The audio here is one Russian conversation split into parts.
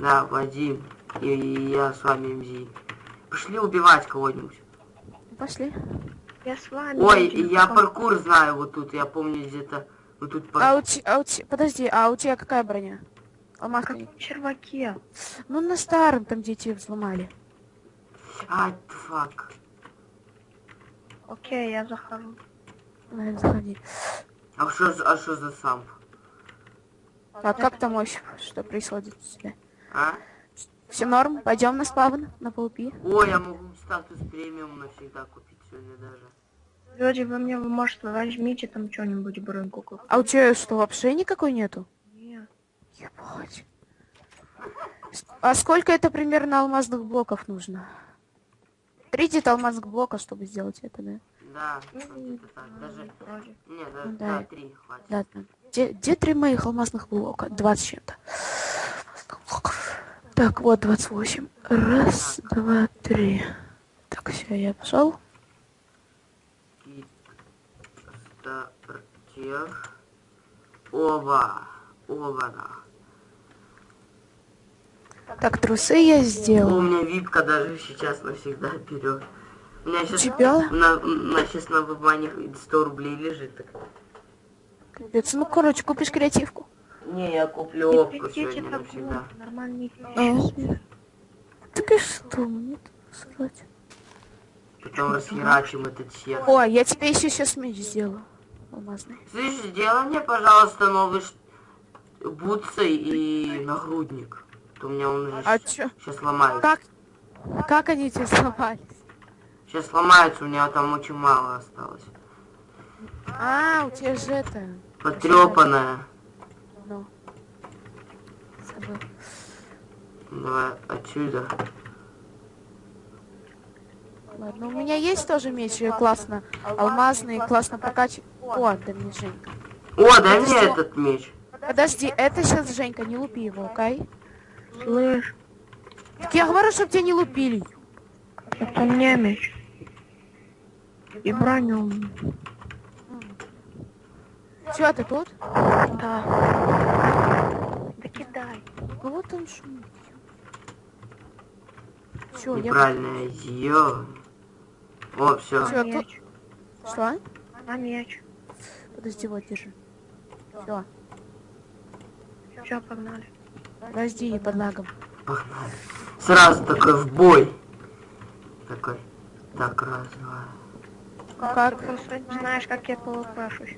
Да, Вадим. И, и я с вами МЗ. Пошли убивать кого-нибудь. Пошли. Я с вами. Ой, я как- паркур знаю вот тут. Я помню где-то... Вот тут пар- А у тебя, а у те- подожди, а у тебя какая броня? Алмазная. Каком черваке? Ну на старом, там где тебе взломали. А, фак. Окей, я захожу. Наверное, заходи. А что, за- а что за самп? Так, как там вообще, что происходит у тебя? А? Все норм? Пойдем на спавн, на полпи. Ой, я могу статус премиум навсегда купить сегодня даже. Люди, вы мне, вы, может, возьмите там что-нибудь броньку какую А у тебя что, вообще никакой нету? Нет. Ебать. А сколько это примерно алмазных блоков нужно? 30 алмазных блока, чтобы сделать это, да? Да, Ну, так. Даже... Вроде. Не, да, Ну да, да. три хватит. Да, да. Где, где три моих алмазных блока? 20 чем-то. Так, вот 28. Раз, два, три. Так, все, я пошел. Стартер. Оба, да. Так, трусы я У сделал. меня випка даже сейчас навсегда вперед. У меня сейчас тебя? на, на, сейчас на вебмане 100 рублей лежит. Так. Капец, Ну, короче, купишь креативку. Не, я куплю кричите сегодня так навсегда. громко, нормальные А. Так и что, мне тут насрать. Потом расхерачим этот сет. О, я тебе еще сейчас меч сделаю. Алмазный. Слышь, сделай мне, пожалуйста, новый ш- бутсы и нагрудник. То у меня он уже А чё? сейчас сломается. Как? Как они тебе сломались? Сейчас сломается, у меня там очень мало осталось. А, у тебя же это... Потрепанная. Ну. Забыл. Давай отсюда. Ладно, у меня есть тоже меч, э, классно. Алмазный, классно прокачивать. О, да мне Женька. О, дай мне этот меч. Подожди, это сейчас Женька, не лупи его, окей? Слышь, Так я говорю, чтобы тебя не лупили. это мне меч. И броню. Че, ты тут? Да. Ну вот он шумит. Все, я... Неправильное зьё. О, все. На тут- меч. Что? На меч. Подожди, вот, держи. Все, Все, погнали. подожди, не под лагом. Погнали. Сразу такой в бой. Такой. Так, раз, два. Как? Ты просто не знаешь, как я полупашусь.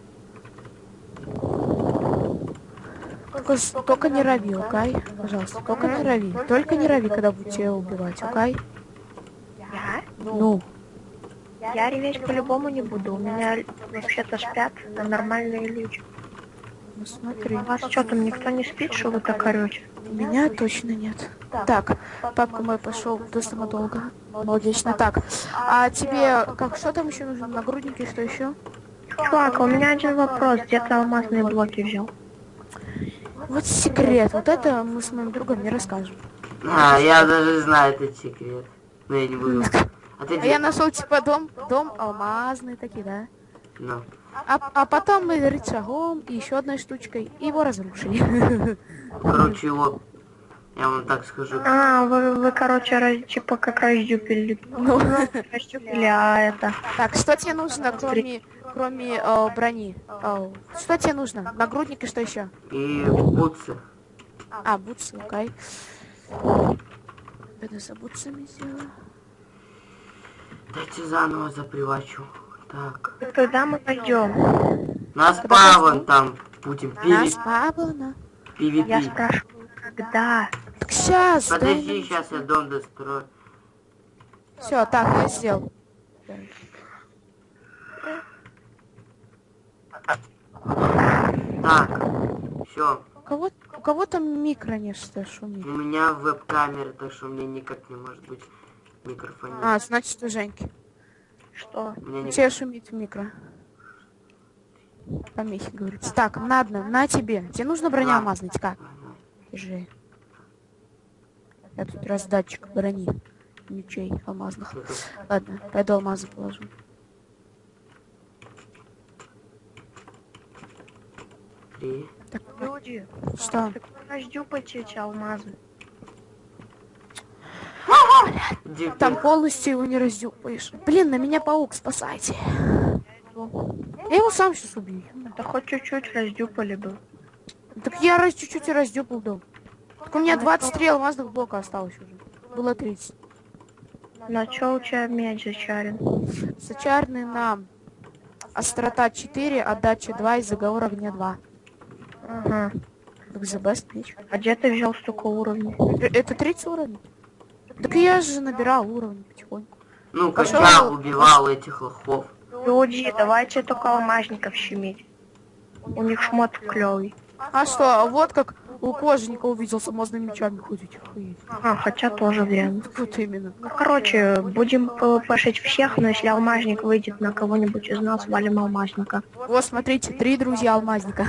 Только, только не рави, окей? Пожалуйста, только не рави. Только не рави, когда будете тебя убивать, окей? Я? Ну, Я реветь по-любому не буду. У меня вообще-то спят нормальные люди. ну смотри. У вас что там никто не спит, что вы так орете? У меня точно нет. Так, папка мой пошел до стоматолога. Молодечно. Так, а тебе как что там еще нужно? Нагрудники, что еще? Чувак, а у меня один вопрос. Где ты алмазные блоки взял? Вот секрет. Вот это мы с моим другом не расскажем. А, я даже знаю этот секрет. Но я не буду. А ты А я нашел типа дом, дом алмазный такие, да? Ну. А, а потом мы рычагом и еще одной штучкой его разрушили. Короче, его... Я вам так скажу. А, вы, вы короче, раз- типа как раздюпили. Ну, Раздюпили, а это... так, что тебе нужно, кроме, кроме э, брони? Э, что тебе нужно? Нагрудник и что еще? И бутсы. А, бутсы, окей. Это за бутсами сделаю. Дайте заново запривачу. Так. Когда мы пойдем? Нас паван там будем Нас пили. пабло, Я PvP. спрашиваю, когда? Так сейчас, Подожди, сейчас я дом дострою. Все, так, я сделал. Так. Все. У кого, у кого там микро нечто шумит? У меня веб-камера, так что у меня никак не может быть микрофон. А, значит у Женьки. Что? Не... тебя шумит в микро. Помехи, говорится. Так, надо, на тебе. Тебе нужно броня алмазная, как? Держи. Я тут раздатчик брони. Мечей алмазных. Ладно, пойду алмазы положу. Три. Так, Люди, что? так эти алмазы. Дикий. Там полностью его не раздюпаешь. Блин, на меня паук, спасайте. Я его сам сейчас убью. Да хоть чуть-чуть раздюпали бы. Так я раз чуть-чуть и раздюпал дом. Так у меня 23 алмазных блока осталось уже. Было 30. На чё у тебя меч зачарен? Сочарный нам. Острота 4, отдача 2 и заговор огня 2. Ага. Так the best. А где ты взял столько уровней? Э, Это 30 уровень. Так я же набирал уровни потихоньку. Ну, Пошёл. качал, убивал этих лохов. Люди, давайте только алмазников щемить. У них шмот клевый. А что, вот как у кожника увидел с алмазными мечами ходить. А, хотя тоже верно. Так вот именно. Ну, короче, будем пошить всех, но если алмазник выйдет на кого-нибудь из нас, валим алмазника. Вот, смотрите, три друзья алмазника.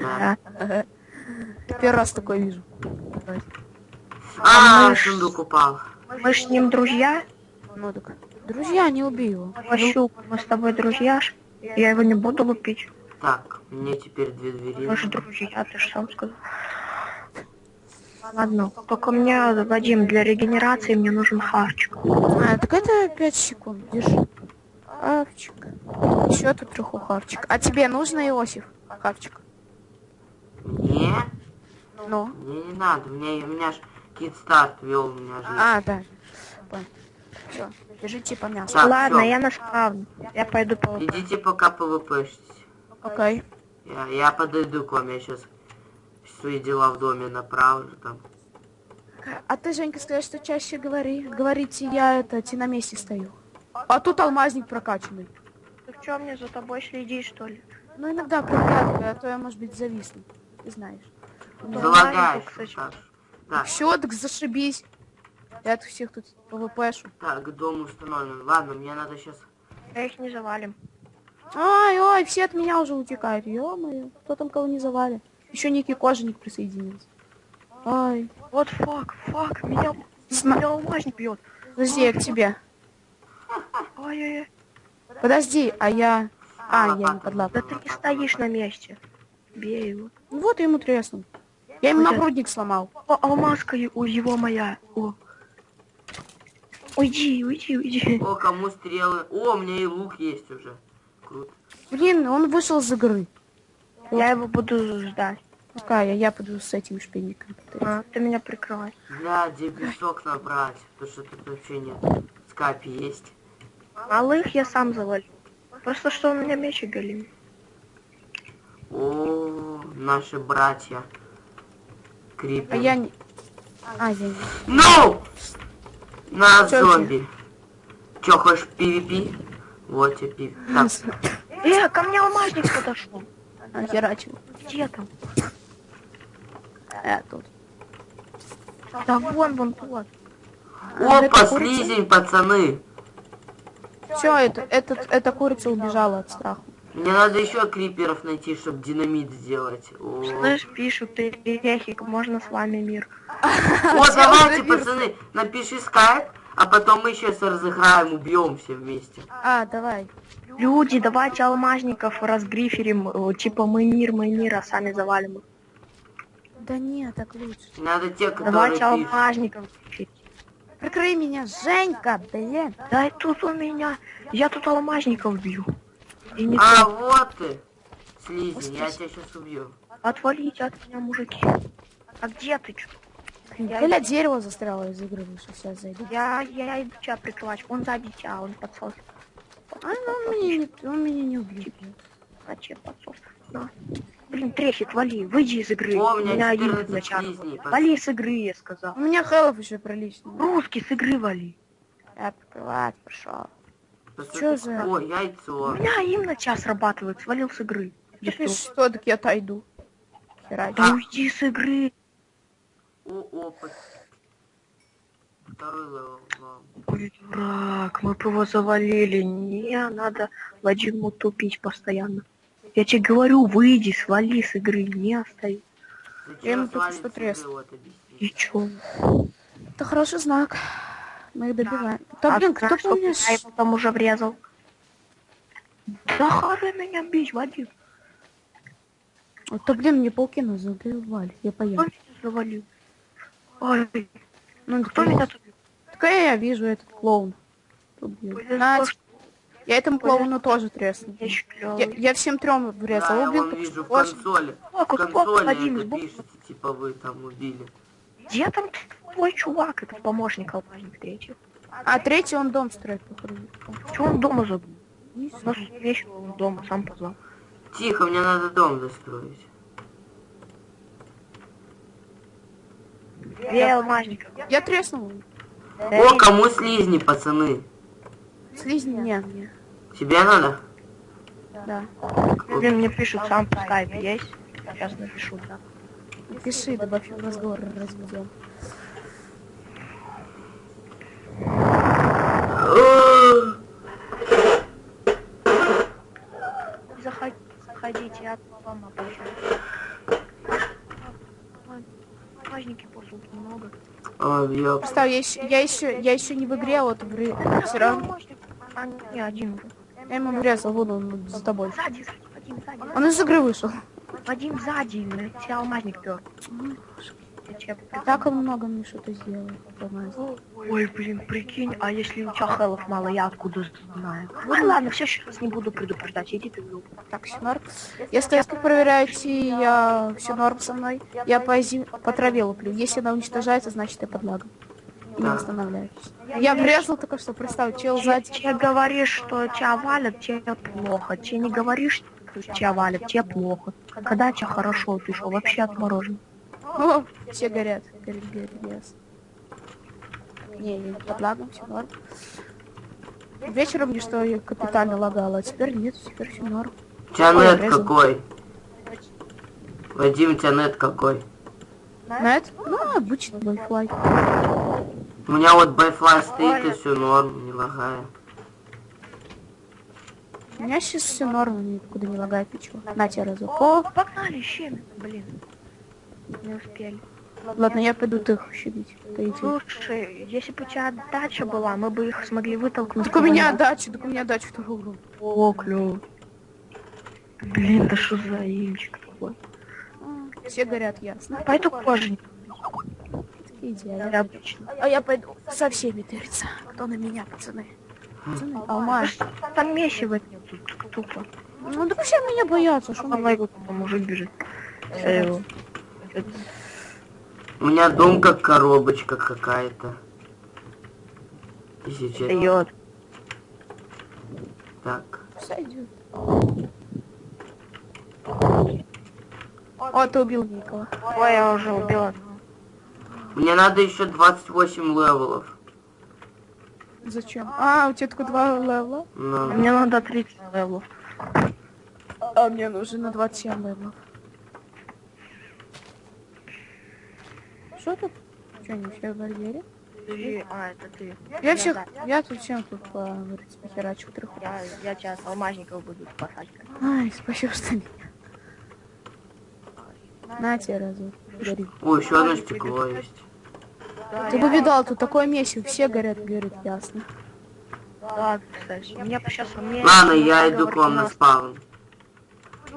Да. Первый раз такое вижу. А, ж- сундук упал. Мы с ним друзья. Ну так. Друзья, не убей его. Ващук, мы с тобой друзья. Я его не буду лупить. Так, мне теперь две двери. Мы же друзья, ты же сам сказал. Ладно, только мне, Вадим, для регенерации мне нужен харчик. А, так это 5 секунд. Держи. Хавчик. Еще тут треху хавчик. А тебе нужно, Иосиф? Хавчик. Мне? Ну. Мне не надо, мне, у меня ж кидстарт вел, у меня же... А, да. Все. Держи типа мясо. Так, Ладно, всё. я на спавн. Я пойду по... Идите пока пвпшитесь. Окей. Я, я подойду к вам, я сейчас свои дела в доме направлю там. А ты, Женька, скажи, что чаще говори. Говорите, я это, те на месте стою. А тут алмазник прокачанный. Ты что, мне за тобой следишь, что ли? Ну, иногда проглядываю, а то я, может быть, зависну. Ты знаешь. Да, Залагаешь. Так, Все, так зашибись. Я от всех тут ПВПшу. так, дом установлен. Ладно, мне надо сейчас... Я их не завалим. Ой, ой, все от меня уже утекают. Ё-моё, кто там кого не завалит? Еще некий кожаник присоединился. Ой, Вот фак, фак, меня, Сма- меня алмазник бьет. подожди, я к тебе. Ой-ой-ой. Подожди, а я... А, я не под Да ты не стоишь на месте. Бей его. Ну Вот ему треснул. Я ему нагрудник сломал. О, алмазка у его моя. О. Уйди, уйди, уйди. О, кому стрелы? О, у меня и лук есть уже. Круто. Блин, он вышел за горы. Я его буду ждать. Какая? Я пойду с этим шпильником. А, ты меня прикрывай. Бля, где песок набрать? Потому что тут вообще нет. Скапи есть. Малых я сам завалю. Просто что у меня меч оголим. О, наши братья. Крипер. А я не... А, я не... Ну! На Чё зомби. Чё, хочешь PvP? Вот тебе PvP. Так, Э, ко мне алмазник подошел. А, херачил. Где там? А, тут. Да вон, вон тот. А, опа, слизень, пацаны. Все, это, этот, эта курица убежала от страха. Мне надо еще криперов найти, чтобы динамит сделать. О, Слышь, пишут, ты рехик, можно с вами мир. О, давайте, пацаны, напиши скайп, а потом мы сейчас разыграем, убьем все вместе. А, давай. Люди, давайте алмазников разгриферим, э, типа мы мир, мы мир, а сами завалим. Да нет, так лучше. Надо те, которые Давайте пишут. алмазников гриферить. Прикрой меня, Женька, блин. Да тут у меня, я тут алмазников бью. И не А, то. вот ты. Слизень, я тебя сейчас убью. Отвалите от меня, мужики. А где ты? чё? Я, Эля дерево застряло из игры вышел, сейчас зайду. я, я иду тебя прикрывать. Он сзади тебя, он подсос. А, ну, он меня не, он меня не убьет. Зачем подсос? На. Блин, трехит, вали, выйди из игры. О, у меня один 14 начало. Вали с игры, я сказал. У меня хелов еще прилично. Русский с игры вали. Я открывать пошел. Чё за- О, У яйцо. меня им на час срабатывает, свалил с игры. Сюда. что, так я отойду. Да уйди с игры. О, опыт. Второй левел. Ой, дурак, мы бы его завалили. Не, надо Вадиму тупить постоянно. Я тебе говорю, выйди, свали с игры, не оставь. Я ему только свалить что с треснул. игры, вот объясни. И чё? Это хороший знак. Мы их добиваем. Да, А блин, знаешь, кто помнишь? Я его там уже врезал. Да хары меня бить, Вадим. Вот, да, блин, мне пауки называли. Я меня завалил? Ой, Ну, кто меня тут? Какая я вижу этот клоун? Убил. Повезло, На, что я этому клоуну тоже тресну. я Я, я всем трем Да, врезал. я убил только вижу в консоли. В консоли Вадим, это пишется, типа вы там убили. Где там твой чувак, этот помощник алмазник третий? А третий он дом строит, походу. Чего он дома забыл? У нас вечер он дома, сам позвал. Тихо, мне надо дом достроить. Где алмазник? Я треснул. О, кому слизни, пацаны? Слизни не, не. Тебе надо? Да. Блин, мне пишут, сам по скайпу есть? Сейчас напишу, да. Пиши, добавь разговор, разведем. Заходи, заходите, я вам обучаю. Алмазники просто много. Ой, ёп. Представь, я еще, я еще, я еще не в игре, а вот в игре. Все равно. А, не, один уже. Я ему врезал, вон он за тобой. Сзади, сзади, сзади. Он из игры вышел. Вадим сзади, блядь, тебя алмазник пер. Тебе Так он много мне что-то сделал. помазь. Ой, блин, прикинь, а если у тебя хелов мало, я откуда знаю? Ну ладно, все, сейчас не буду предупреждать, иди ты в. Так, все норм. Если я проверяю идти, я все норм со мной. Я по, зим... по траве луплю. Если она уничтожается, значит я под лагом. И не Да. восстанавливаюсь. Я врезал только что, представь, чел Че, сзади. че говоришь, что тебя валят, тебе плохо. Че не говоришь, что тебя валят, тебе плохо. Когда тебе хорошо, ты что, вообще отморожен? О, все горят. Горит, горит, ясно. Не, не под лагом, все норм. Вечером мне что я капитально лагало, а теперь нет, теперь все норм. У тебя Ой, нет обрезал. какой? Вадим, у тебя нет какой? Это? Ну, обычный Wi-Fi. У меня вот байфлай стоит и все норм, не лагая. У меня сейчас все норм, никуда не лагает ничего. На тебе разок. О, Погнали, щемит, блин. Не успели. ладно, я пойду их. Ты иди. Слушай, если бы у тебя дача была, мы бы их смогли вытолкнуть. Так у меня дача, так у меня дача второго уровня. О, клево. Блин, да что за имчик такой? А, Все горят, ясно. Пойду кожаник. Я обычно. А я пойду со всеми тыриться. Кто на меня, пацаны? Пацаны, алмаз. Там месиво тут тупо. Ну да все меня боятся, что Что мы... там мужик бежит. Э, это- У меня дом как коробочка какая-то. Если честно. Так. Сойдет. О, ты убил Никола. Ой, я уже убила. Мне надо еще 28 левелов. Зачем? А, у тебя только два левела? Ну, Мне надо 30 левелов. А мне нужно на 27 левелов. Что тут? Что, все в барьере? Ты- А, это ты. Я всех, я тут всем тут по говорить, похерачу треху. Я, я тебя с алмазников буду спасать. Ай, спасибо, что меня. На тебе разок. Гори. о, еще одно стекло есть. Ты бы видал, тут такое месиво, все горят, горят, ясно. Да, кстати. Мне сейчас мне... Ладно, я иду к вам на спаун.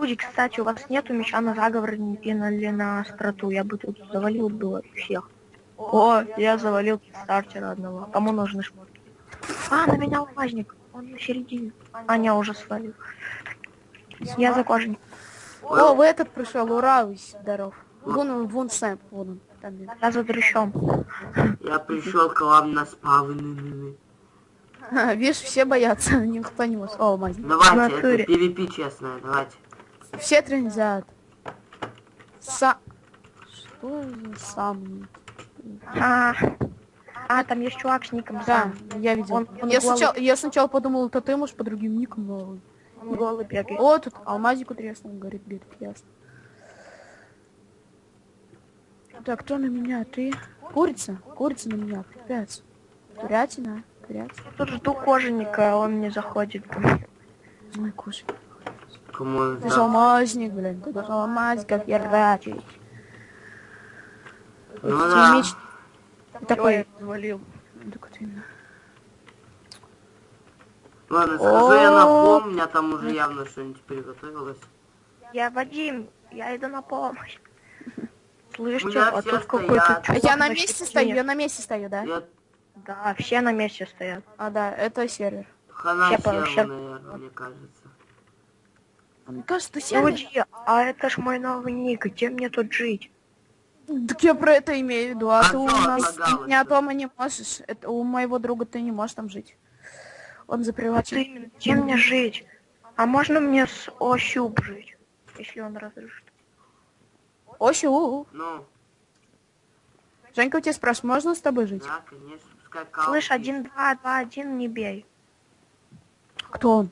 Люди, кстати, у вас нету меча на заговор или на остроту. Я бы тут завалил было всех. О, я завалил стартера одного. Кому нужны шмотки? А, на меня алмазник. Он на середине. А, не, уже свалил. Я за кожаник. О, вы этот пришел, ура, вы здоров. Вон он, вон Сэм, вон он. Там. Я за дрыщом. Я пришел к вам на спаун. А, видишь, все боятся, никто не может. О, мать. Давайте, это PvP честное, давайте. Все трендят. Са... Что за сам? А, а, там есть чувак с ником Да, сам. я видел. Он- он я, голый. сначала, я сначала подумал, это ты, может, по другим никам, но... Он голый бегает. О, тут алмазику треснул, говорит, говорит, ясно. Так, кто на меня? Ты? Курица? Курица на меня, пипец. Курятина? Курятина? Тут жду кожаника, он не заходит. ко мне. Кому Ты алмазник, блин, ты должен алмазиков херачить. Ну да. меч такой... Ой, завалил. Так именно. Ладно, схожу я на пол, у меня там уже явно что-нибудь приготовилось. Я Вадим, я иду на помощь. Слышите, меня а тут какой-то А я на месте стою, я на месте стою, да? Да, все на месте стоят. А, да, это сервер. Хана наверное, мне кажется. А мне кажется, сервер... Люди, а это ж мой новый ник, где мне тут жить? Так я про это имею в виду, а, А ты у нас не дома не можешь. Это у моего друга ты не можешь там жить. Он Вот заприватен. именно, где мне жить? А можно мне с Ощуп жить? Если он разрешит. Осю, Ну, Женька у тебя спрашивает, можно с тобой жить? да, конечно, пускай кал. Слышь, один, два, два, один, не бей. Кто он?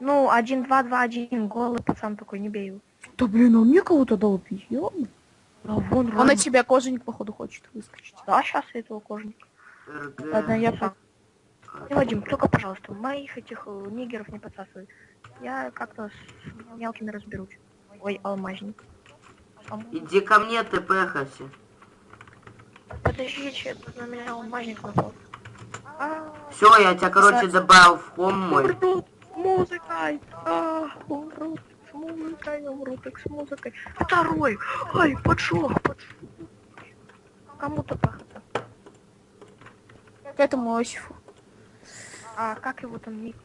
Ну, один, два, два, один, голый пацан такой, не бей его. Да блин, он мне кого-то дал пить. А вон, Он на тебя кожаник, походу, хочет выскочить. Да, сейчас этого кожника. РГ. Ладно, я по- И, Вадим, только, пожалуйста, моих этих э, нигеров не подсасывай. Я как-то с мелкими разберусь. Ой, алмазник. Иди ко мне, ты пехайся. Подождите, тут на меня алмазник напал. А, Все, я тебя, короче, добавил в хом мой. Музыкой. А, умрут с музыкой, умрут так с музыкой. Второй. Ай, поджог, поджог. Кому-то пахота. К этому Осифу. А как его там ник?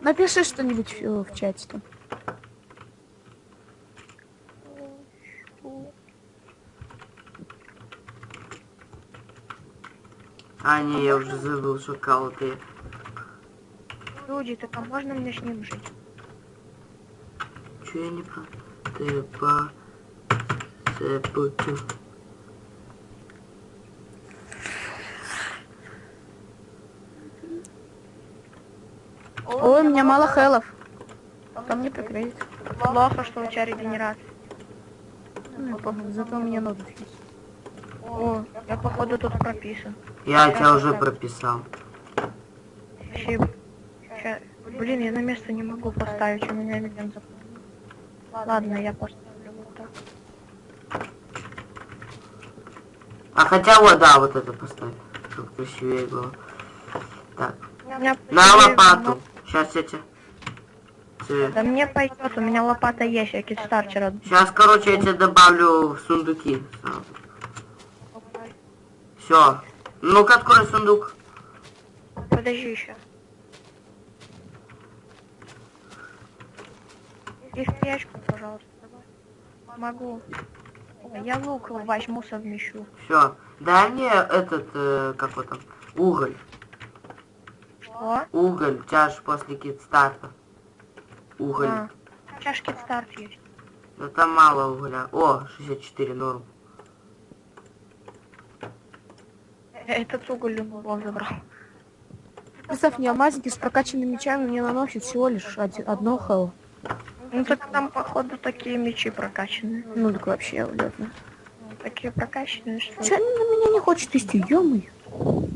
Напиши что-нибудь в, в чате там. А, не, я уже забыл, что кал ты. Так а можно мне с ним жить? Че я не про... Ты по... Цепутю. Ой, у меня мало хелов. Ко мне прикрыть. Плохо, что у тебя регенерация. Ну, похуй, зато у меня есть. О, я походу тут прописан. Я тебя уже прописал. Спасибо. Блин, я на место не могу поставить, у меня миллион зап- Ладно, я поставлю вот так. А хотя вот, да, вот это поставь. Чтобы красивее было. Так, меня на лопату. Сейчас я тебе... Да мне пойдет, у меня лопата есть, я кидстартер Сейчас, короче, я тебе добавлю в сундуки. Все. Ну-ка, открой сундук. Подожди еще. И в печку, пожалуйста. давай. Могу. Ой, Я лук возьму, совмещу. Все. Дай мне этот, э, как вот там, уголь. Что? Уголь, ж после кидстарта. Уголь. А, чашки старт есть. Это мало угля. О, 64 норм. Э, Этот уголь он забрал. Представь, мне алмазники с прокачанными мечами мне наносят всего лишь один, одно хело. Ну так там, походу, такие мечи прокачанные. Ну так вообще улетно. Ну, Такие прокачанные, что... Че они на меня не хочет вести, ё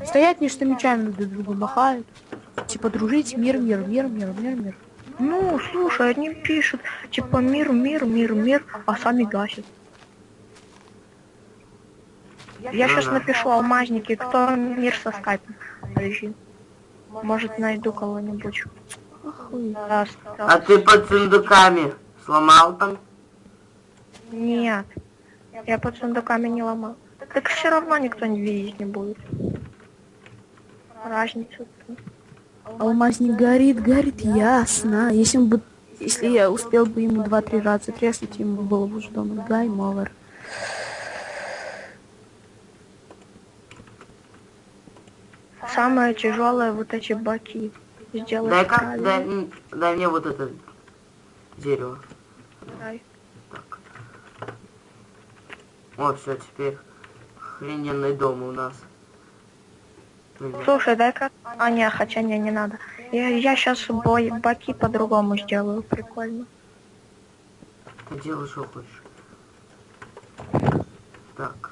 Стоят не что мечами друг другу махают. Типа дружить, мир, мир, мир, мир, мир, мир. Ну, слушай, они пишут, типа, мир, мир, мир, мир, а сами гасят. Я сейчас напишу алмазники, кто мир со скайпом. Подожди. Может, найду кого-нибудь. Охуеть. Да, да. А ты под сундуками сломал там? Нет. Я под сундуками не ломал. Так все равно никто не видеть не будет. Разница. Алмазник горит, горит, ясно. Если он бы... Если я успел бы ему два-три раза треснуть, ему было бы уже дома гайм овер. Самое тяжелое вот эти баки. Сделать Дай-ка, правильно. дай, дай мне вот это дерево. Дай. Так. Вот, все, теперь охрененный дом у нас. Слушай, дай-ка... А, не, хотя не, не надо. Я, я сейчас бой, баки по-другому сделаю, прикольно. Ты делай, что хочешь. Так.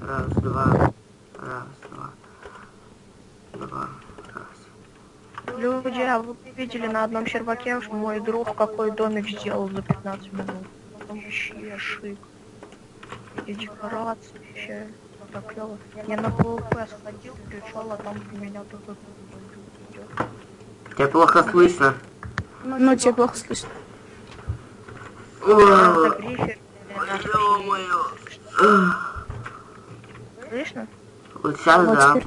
Раз, два. Раз, два. Два. Люди, а вы видели на одном серваке, что мой друг какой домик сделал за 15 минут? Там вообще шик. И декорации вообще так клево. Я на PvP сходил, пришел, а там у меня только идет. Тебя плохо слышно. Ну, тебе плохо слышно. Слышно? Вот сейчас, да.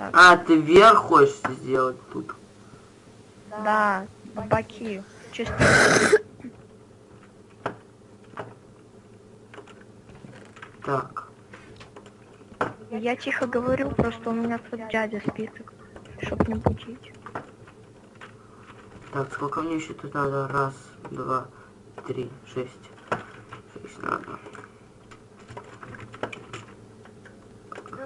А, ты вверх хочешь сделать тут? Да, баки. Чисто. Так. Я тихо говорю, просто у меня тут дядя спит, чтоб не будить. Так, сколько мне еще тут надо? Раз, два, три, шесть. Шесть надо.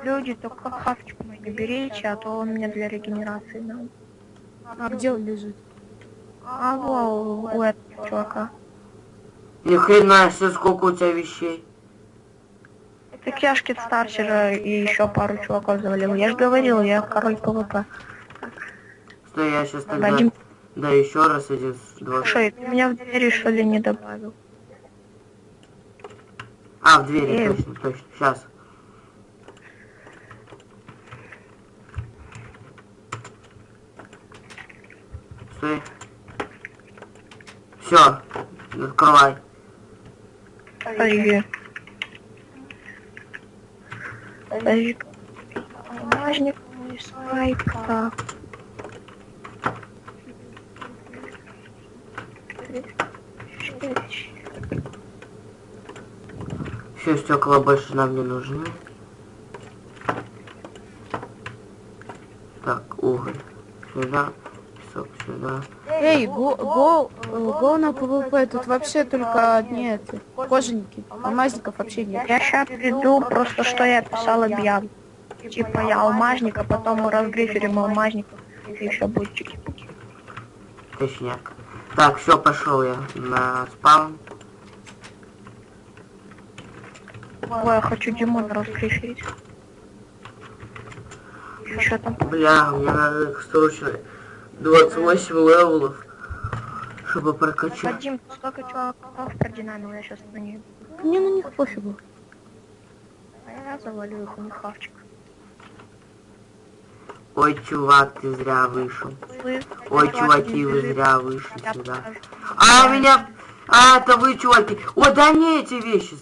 Люди, только хавчик не берите, а то он мне для регенерации дал. А где он лежит? А во, у этого чувака. Ни хрена себе, сколько у тебя вещей. Ж кит стартера и еще пару чуваков завалил. Я же говорил, я король ПВП. Стой, я сейчас тогда... Вадим, Да, еще раз один, два. слушай, ты меня в двери что ли не добавил? А, в двери, Эй. точно, точно. Сейчас. Стой. Все, открывай. Подожди. Подожди. Бумажник, мой спайк, так. Шесть. Все, стекла больше нам не нужны. Так, уголь. Сюда. Сюда. Эй, го, го, э, го на ПВП, тут вообще только одни это, кожаники, алмазников вообще нет. Я сейчас приду, просто что я писал объяву. Типа я алмазник, а потом мы разгриферим алмазников. И еще будет чики-пуки. Точняк. Так, все, пошел я на spawn. Ой, я хочу Димона разгриферить. Что там? Бля, мне надо их срочно 28 левелов, чтобы прокачать. Вадим, сколько чуваков продинамил, я сейчас на них. Мне на них пофигу. А я завалю их у них хавчик. Ой, чувак, ты зря вышел. Ой, чуваки, вы зря вышли Я сюда. покажу. А, меня... А, это вы, чуваки. О, да не эти вещи.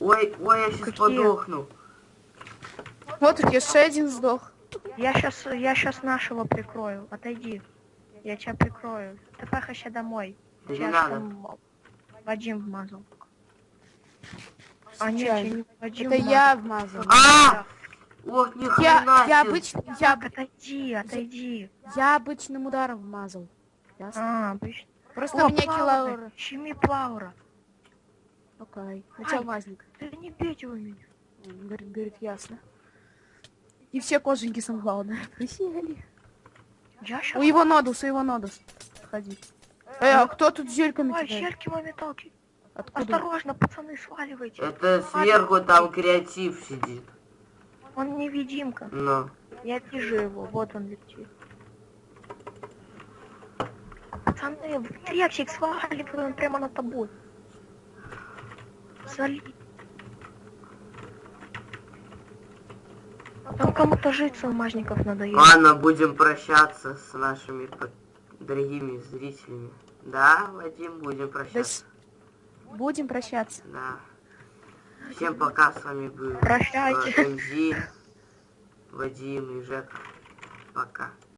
Ой, ой, я сейчас Какие? подохну. Вот тут еще один сдох. Я сейчас, я сейчас нашего прикрою. Отойди. Я тебя прикрою. Ты пахаща домой. Да не Тебя надо. там Вадим вмазал. А нет, я не Вадим Это вмазал. я вмазал. А! Ох, ни Я, я обычно, я, отойди, отойди. я обычным ударом вмазал. Ясно? А, обычно. Просто О, меня килаура. Щеми Плаура. Окей. У Ай. тебя алмазник. Да не бейте вы меня. Говорит, говорит, ясно. И все кожанки самое главное. Присели. У его нодус, у его нодус. Ходи. Эй, а кто тут зельками Ой, зельки мометалки. Откуда? Осторожно, пацаны, сваливайте. Это сверху там креатив сидит. Он невидимка. Но. Я вижу его, вот он летит. Пацаны, в трепчик сваливаем прямо над тобой. Там кому-то жить с алмазников надоело. Ладно, будем прощаться с нашими дорогими зрителями. Да, Вадим, будем прощаться. Будем прощаться. Да. Всем пока, с вами был Прощайте. Вадим и Жека. Пока.